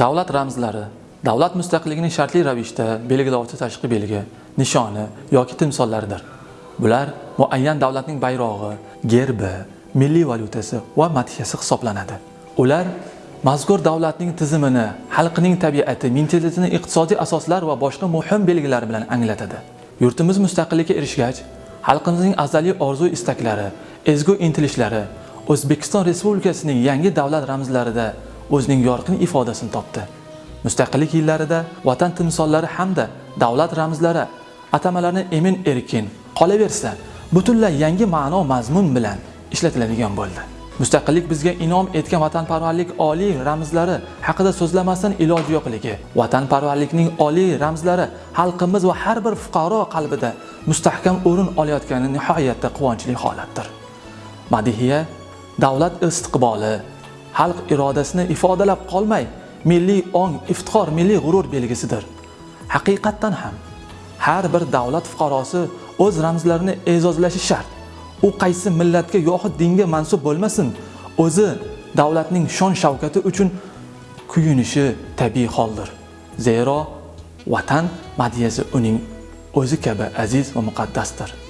Davlat ramzlari davlat mustaqilligining shartli ravishda belgilovchi tashqi belgi, nishoni yoki timsollaridir. Bular muayyan davlatning bayrog'i, gerbi, milliy valyutasi va madhiyasi hisoblanadi. Ular mazkur davlatning tizimini, xalqining tabiati, mentalitetini, iqtisodiy asoslar va boshqa muhim belgilar bilan anglatadi. Yurtimiz mustaqillikka erishgach, xalqimizning azaliy orzu-istaklari, ezgu intilishlari O'zbekiston Respublikasining yangi davlat ramzlarida o'zining yorqin ifodasini topdi. Mustaqillik yillarida vatan timsollari hamda davlat ramzlari atamalarni emin erkin qolaversa, butunlay yangi ma'no mazmun bilan ishlatiladigan bo'ldi. Mustaqillik bizga inom etgan vatanparvarlik oliy ramzlari haqida so'zlamasdan iloji yo'qligi, vatanparvarlikning oliy ramzlari xalqimiz va har bir fuqaro qalbida mustahkam o'rin olayotgani nihoyatda quvonchli holatdir. Madihiya davlat istiqboli, xalq irodasini ifodalab qolmay, milliy ong, iftixor, milliy g'urur belgisidir. Haqiqatdan ham har bir davlat fuqarosi o'z ramzlarini e'zozlashi shart. U qaysi millatga yoxud dinga mansub bo'lmasin, o'zi davlatning shon shavkati uchun kuyunishi tabiiy holdir. Zero vatan madhiyasi uning o'zi kabi aziz va muqaddasdir.